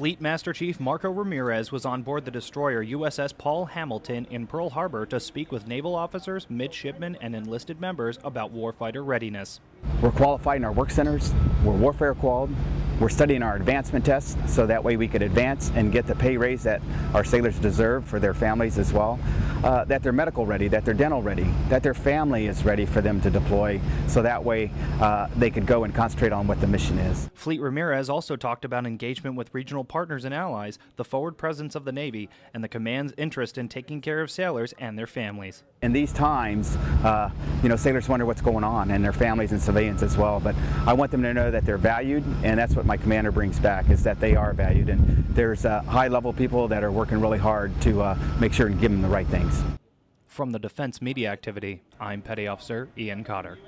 Fleet Master Chief Marco Ramirez was on board the destroyer USS Paul Hamilton in Pearl Harbor to speak with naval officers, midshipmen, and enlisted members about warfighter readiness. We're qualified in our work centers, we're warfare qualified, we're studying our advancement tests so that way we could advance and get the pay raise that our sailors deserve for their families as well. Uh, that they're medical ready, that they're dental ready, that their family is ready for them to deploy so that way uh, they could go and concentrate on what the mission is. Fleet Ramirez also talked about engagement with regional partners and allies, the forward presence of the Navy, and the command's interest in taking care of sailors and their families. In these times, uh, you know, sailors wonder what's going on and their families and civilians as well, but I want them to know that they're valued and that's what my commander brings back is that they are valued and there's uh, high level people that are working really hard to uh, make sure and give them the right things. From the Defense Media Activity, I'm Petty Officer Ian Cotter.